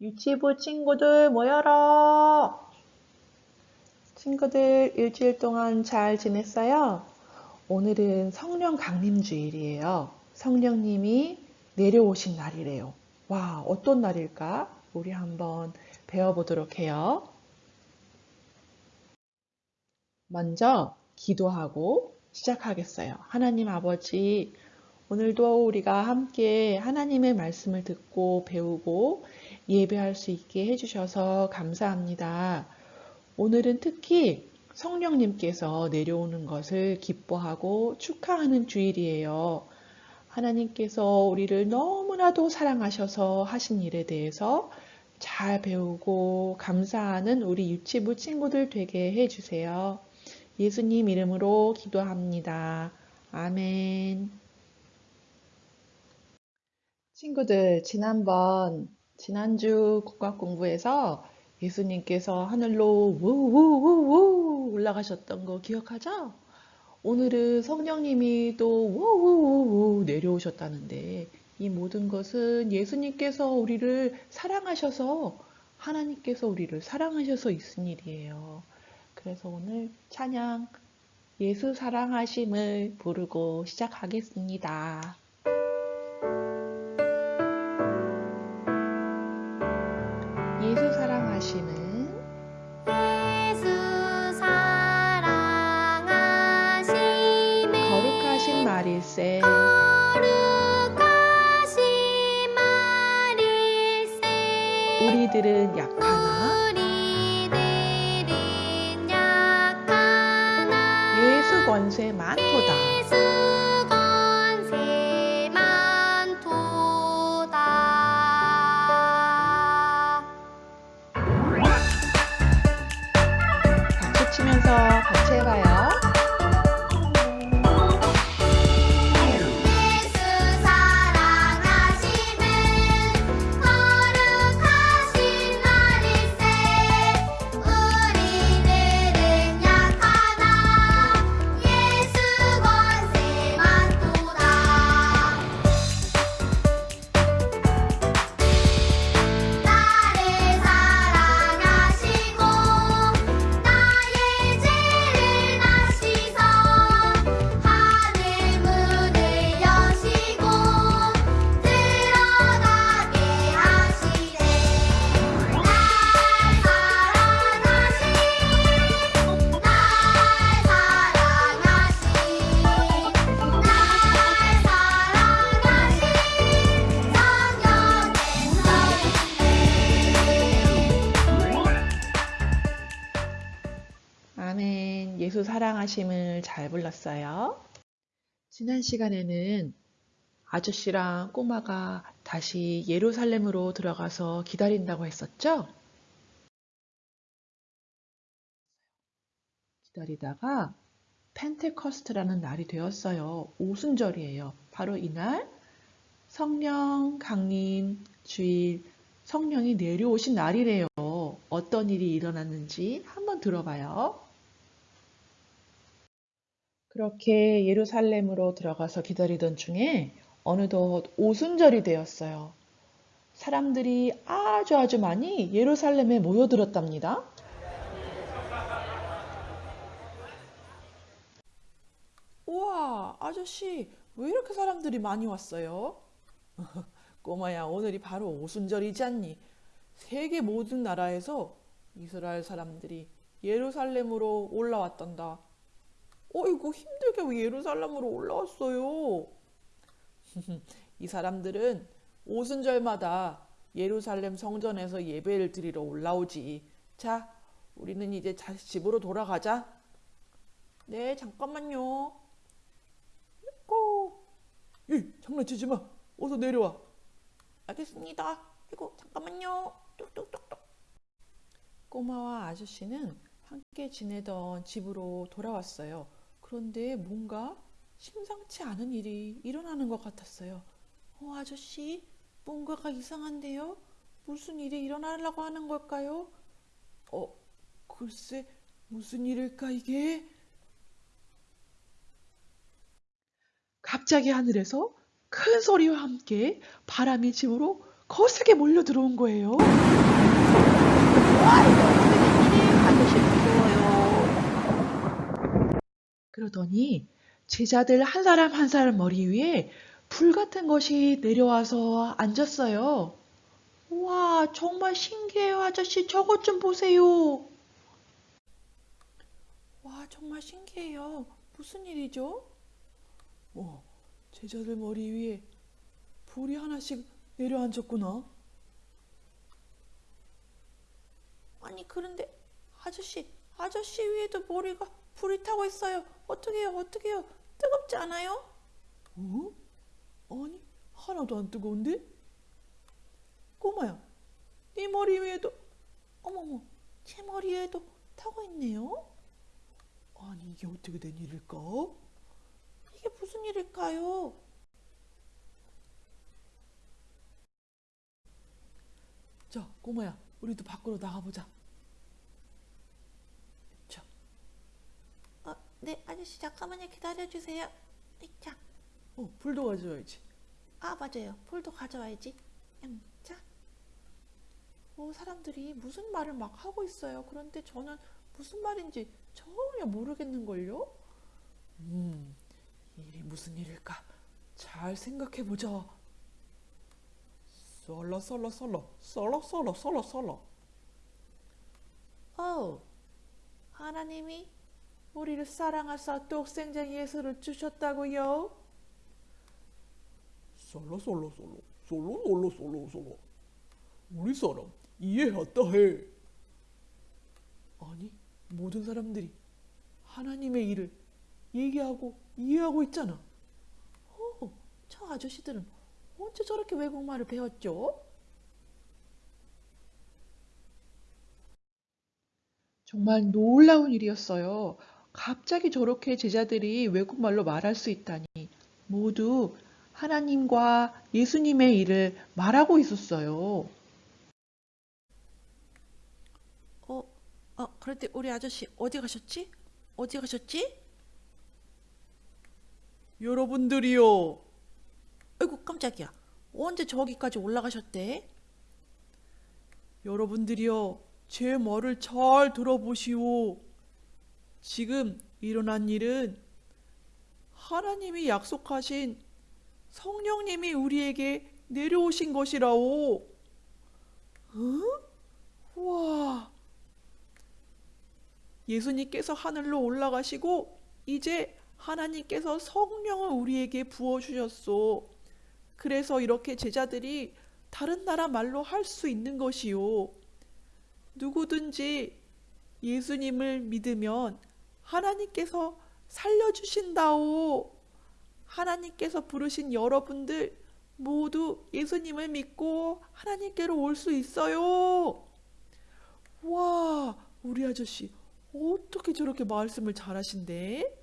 유치부 친구들 모여라! 친구들 일주일 동안 잘 지냈어요? 오늘은 성령 강림 주일이에요. 성령님이 내려오신 날이래요. 와, 어떤 날일까? 우리 한번 배워보도록 해요. 먼저 기도하고 시작하겠어요. 하나님 아버지, 오늘도 우리가 함께 하나님의 말씀을 듣고 배우고 예배할 수 있게 해주셔서 감사합니다. 오늘은 특히 성령님께서 내려오는 것을 기뻐하고 축하하는 주일이에요. 하나님께서 우리를 너무나도 사랑하셔서 하신 일에 대해서 잘 배우고 감사하는 우리 유치부 친구들 되게 해주세요. 예수님 이름으로 기도합니다. 아멘. 친구들, 지난번, 지난주 국악 공부에서 예수님께서 하늘로 우우우우 올라가셨던 거 기억하죠? 오늘은 성령님이 또 우우우우 내려오셨다는데 이 모든 것은 예수님께서 우리를 사랑하셔서 하나님께서 우리를 사랑하셔서 있은 일이에요. 그래서 오늘 찬양 예수 사랑하심을 부르고 시작하겠습니다. 사랑하심은 아멘 예수 사랑하심을 잘 불렀어요 지난 시간에는 아저씨랑 꼬마가 다시 예루살렘으로 들어가서 기다린다고 했었죠? 기다리다가 펜테커스트라는 날이 되었어요. 오순절이에요. 바로 이날 성령 강림 주일 성령이 내려오신 날이래요. 어떤 일이 일어났는지 한번 들어봐요. 그렇게 예루살렘으로 들어가서 기다리던 중에 어느덧 오순절이 되었어요. 사람들이 아주 아주 많이 예루살렘에 모여들었답니다. 우와, 아저씨, 왜 이렇게 사람들이 많이 왔어요? 꼬마야, 오늘이 바로 오순절이지 않니? 세계 모든 나라에서 이스라엘 사람들이 예루살렘으로 올라왔단다. 어이구, 힘들게 왜 예루살렘으로 올라왔어요? 이 사람들은 오순절마다 예루살렘 성전에서 예배를 드리러 올라오지. 자, 우리는 이제 다시 집으로 돌아가자. 네, 잠깐만요. 고. 이 장난치지 마. 어서 내려와. 알겠습니다. 이거 잠깐만요. 뚝뚝뚝뚝. 꼬마와 아저씨는 함께 지내던 집으로 돌아왔어요. 그런데 뭔가 심상치 않은 일이 일어나는 것 같았어요. 어, 아저씨, 뭔가가 이상한데요? 무슨 일이 일어나려고 하는 걸까요? 어, 글쎄, 무슨 일일까, 이게? 갑자기 하늘에서 큰 소리와 함께 바람이 집으로 거세게 몰려 들어온 거예요. 와, 이거 된 일이 아저씨 무서워요. 그러더니 제자들 한 사람 한 사람 머리 위에 불 같은 것이 내려와서 앉았어요. 와, 정말 신기해요, 아저씨. 저것 좀 보세요. 와, 정말 신기해요. 무슨 일이죠? 와, 제자들 머리 위에 불이 하나씩 내려앉았구나. 아니, 그런데 아저씨, 아저씨 위에도 머리가 불이 타고 있어요. 어떡해요, 어떡해요? 뜨겁지 않아요? 어? 아니, 하나도 안 뜨거운데? 꼬마야, 네 머리 위에도, 어머머, 제 머리 위에도 타고 있네요? 아니, 이게 어떻게 된 일일까? 이게 무슨 일일까요? 자, 꼬마야, 우리도 밖으로 나가보자. 자. 어, 네, 아저씨 잠깐만요. 기다려주세요. 자. 어, 불도 가져와야지. 아, 맞아요. 불도 가져와야지. 음, 자. 어, 사람들이 무슨 말을 막 하고 있어요. 그런데 저는 무슨 말인지 전혀 모르겠는걸요? 음, 일이 무슨 일일까? 잘 생각해보자. 썰러 썰러 썰러 썰러 썰러 썰러 썰러 어 하나님이 우리를 사랑하사 독생자 예수를 주셨다고요? 솔로 솔로 솔로 솔로 솔로 솔로 솔로 우리 사람 이해했다 해 아니 모든 사람들이 하나님의 일을 얘기하고 이해하고 있잖아 어, 저 아저씨들은 언제 저렇게 외국말을 배웠죠? 정말 놀라운 일이었어요. 갑자기 저렇게 제자들이 외국말로 말할 수 있다니 모두 하나님과 예수님의 일을 말하고 있었어요. 어, 어, 그런데 우리 아저씨 어디 가셨지? 어디 가셨지? 여러분들이요. 아이고 깜짝이야. 언제 저기까지 올라가셨대? 여러분들이요. 제 말을 잘 들어보시오. 지금 일어난 일은 하나님이 약속하신 성령님이 우리에게 내려오신 것이라오. 응? 와. 예수님께서 하늘로 올라가시고 이제 하나님께서 성령을 우리에게 부어주셨소. 그래서 이렇게 제자들이 다른 나라 말로 할 수 있는 것이요. 누구든지 예수님을 믿으면 하나님께서 살려주신다오. 하나님께서 부르신 여러분들 모두 예수님을 믿고 하나님께로 올 수 있어요. 와, 우리 아저씨 어떻게 저렇게 말씀을 잘하신대?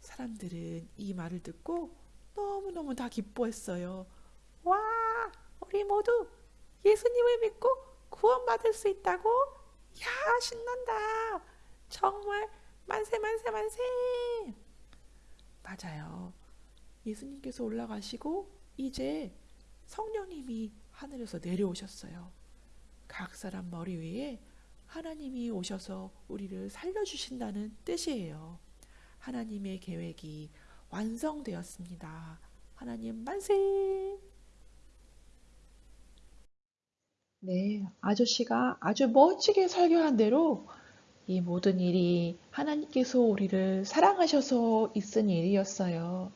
사람들은 이 말을 듣고 너무너무 다 기뻐했어요. 와, 우리 모두 예수님을 믿고 구원받을 수 있다고? 야, 신난다. 정말 만세, 만세, 만세. 맞아요. 예수님께서 올라가시고 이제 성령님이 하늘에서 내려오셨어요. 각 사람 머리 위에 하나님이 오셔서 우리를 살려주신다는 뜻이에요. 하나님의 계획이 완성되었습니다. 하나님 만세! 네, 아저씨가 아주 멋지게 설교한 대로 이 모든 일이 하나님께서 우리를 사랑하셔서 있은 일이었어요.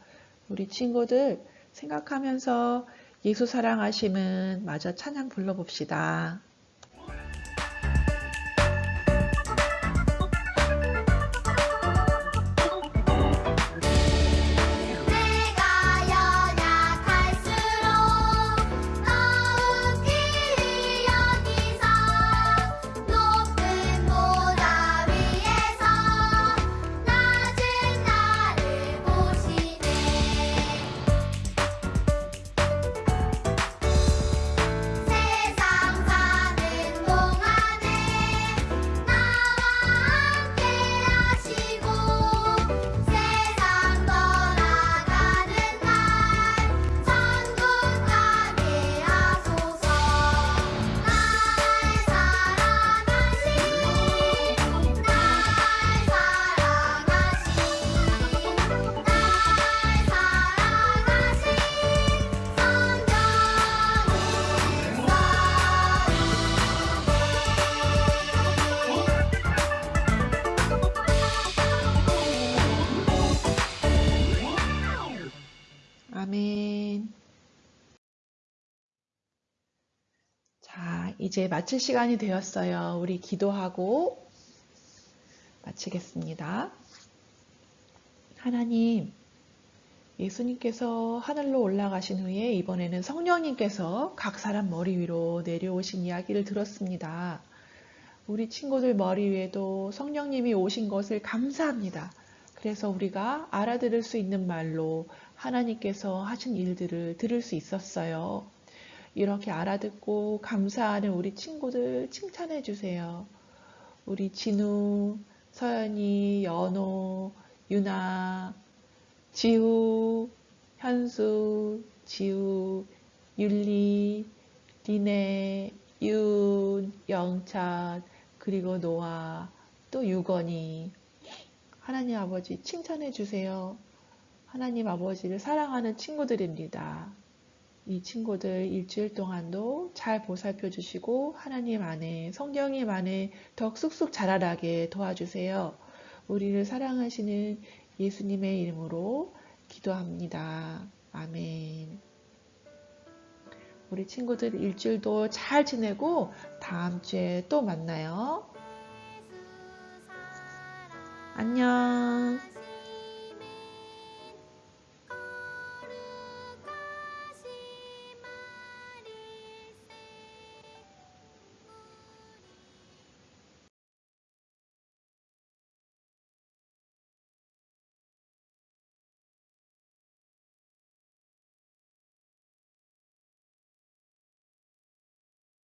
우리 친구들 생각하면서 예수 사랑하심은 마저 찬양 불러봅시다. 이제 마칠 시간이 되었어요. 우리 기도하고 마치겠습니다. 하나님, 예수님께서 하늘로 올라가신 후에 이번에는 성령님께서 각 사람 머리 위로 내려오신 이야기를 들었습니다. 우리 친구들 머리 위에도 성령님이 오신 것을 감사합니다. 그래서 우리가 알아들을 수 있는 말로 하나님께서 하신 일들을 들을 수 있었어요. 이렇게 알아듣고 감사하는 우리 친구들 칭찬해 주세요. 우리 진우, 서연이, 연호, 유나, 지우, 현수, 지우, 율리, 리네, 윤, 영찬, 그리고 노아, 또 유건이. 하나님 아버지 칭찬해 주세요. 하나님 아버지를 사랑하는 친구들입니다. 이 친구들 일주일 동안도 잘 보살펴 주시고 하나님 안에 성령님 안에 더 쑥쑥 자라나게 도와주세요. 우리를 사랑하시는 예수님의 이름으로 기도합니다. 아멘. 우리 친구들 일주일도 잘 지내고 다음 주에 또 만나요. 안녕.